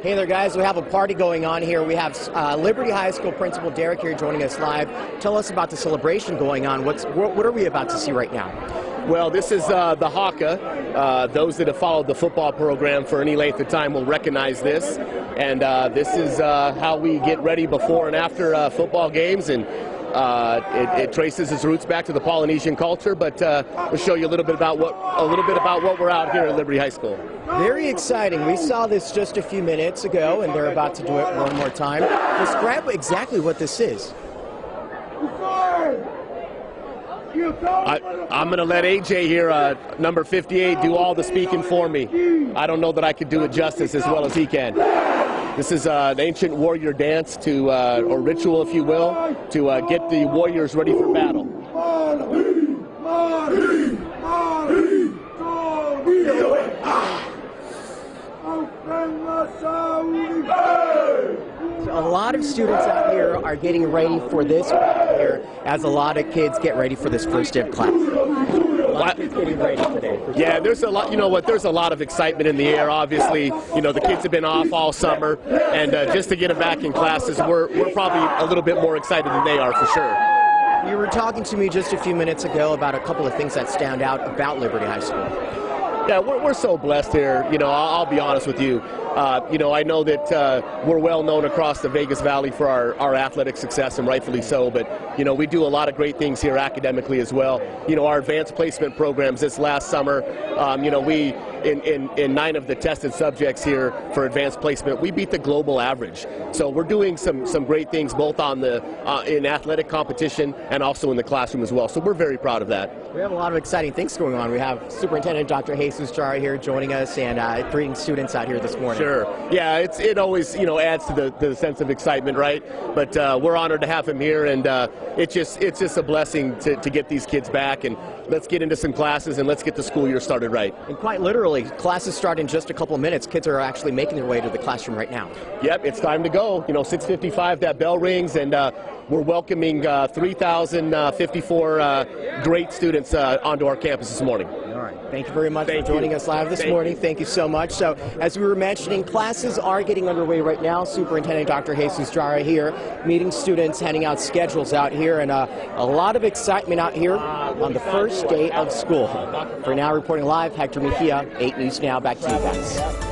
Hey there, guys. We have a party going on here. We have uh, Liberty High School Principal Derek here joining us live. Tell us about the celebration going on. What's what, are we about to see right now? Well, this is uh, the Haka. Uh, those that have followed the football program for any length of time will recognize this. And uh, this is uh, how we get ready before and after uh, football games. And uh, it, it, traces its roots back to the Polynesian culture, but uh, we'll show you a little bit about what a little bit about what we're out here at Liberty High School. Very exciting. We saw this just a few minutes ago, and they're about to do it one more time. Describe exactly what this is. I, am going to let AJ here, uh, number 58, do all the speaking for me. I don't know that I could do it justice as well as he can. This is uh, an ancient warrior dance to, uh, or ritual, if you will, to uh, get the warriors ready for battle. a lot of students out here are getting ready for this here as a lot of kids get ready for this first day of class. Yeah, there's a lot. You know what? There's a lot of excitement in the air. Obviously, you know the kids have been off all summer, and uh, just to get them back in classes, we're we're probably a little bit more excited than they are for sure. You were talking to me just a few minutes ago about a couple of things that stand out about Liberty High School. Yeah, we're, we're so blessed here. You know, I'll, I'll be honest with you. Uh, you know, I know that uh, we're well known across the Vegas Valley for our, our athletic success, and rightfully so. But you know, we do a lot of great things here academically as well. You know, our advanced placement programs this last summer. Um, you know, we in, in, in nine of the tested subjects here for advanced placement, we beat the global average. So we're doing some some great things both on the uh, in athletic competition and also in the classroom as well. So we're very proud of that. We have a lot of exciting things going on. We have Superintendent Dr. Jesus Jara here joining us and uh, greeting students out here this morning. Sure. Yeah, it's it always you know adds to the, the sense of excitement, right? But uh, we're honored to have him here, and uh, it's just it's just a blessing to, to get these kids back and let's get into some classes and let's get the school year started right. And quite literally, classes start in just a couple minutes. Kids are actually making their way to the classroom right now. Yep, it's time to go. You know, 6:55, that bell rings, and uh, we're welcoming uh, 3,054 uh, great students uh, onto our campus this morning. Thank you very much Thank for joining you. us live this Thank morning. You. Thank you so much. So, as we were mentioning, classes are getting underway right now. Superintendent Dr. Jesus Jara here, meeting students, handing out schedules out here, and uh, a lot of excitement out here on the first day of school. For now, reporting live, Hector Mejia, 8 News Now. Back to you guys.